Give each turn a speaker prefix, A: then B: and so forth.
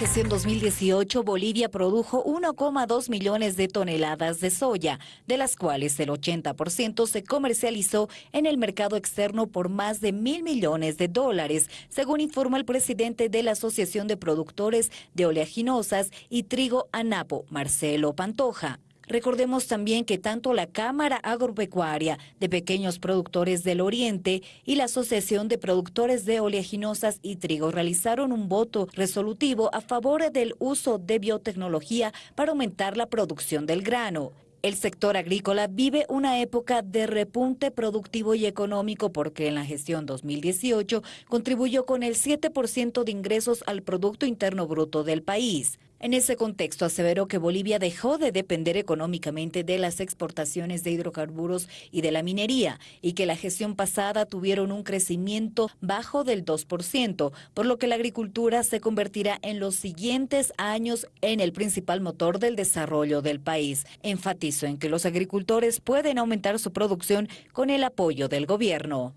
A: Gestión 2018, Bolivia produjo 1,2 millones de toneladas de soya, de las cuales el 80% se comercializó en el mercado externo por más de mil millones de dólares, según informa el presidente de la Asociación de Productores de Oleaginosas y Trigo ANAPO, Marcelo Pantoja. Recordemos también que tanto la Cámara Agropecuaria de Pequeños Productores del Oriente y la Asociación de Productores de Oleaginosas y Trigo realizaron un voto resolutivo a favor del uso de biotecnología para aumentar la producción del grano. El sector agrícola vive una época de repunte productivo y económico porque en la gestión 2018 contribuyó con el 7% de ingresos al Producto Interno Bruto del país. En ese contexto aseveró que Bolivia dejó de depender económicamente de las exportaciones de hidrocarburos y de la minería y que la gestión pasada tuvieron un crecimiento bajo del 2%, por lo que la agricultura se convertirá en los siguientes años en el principal motor del desarrollo del país. Enfatizo en que los agricultores pueden aumentar su producción con el apoyo del gobierno.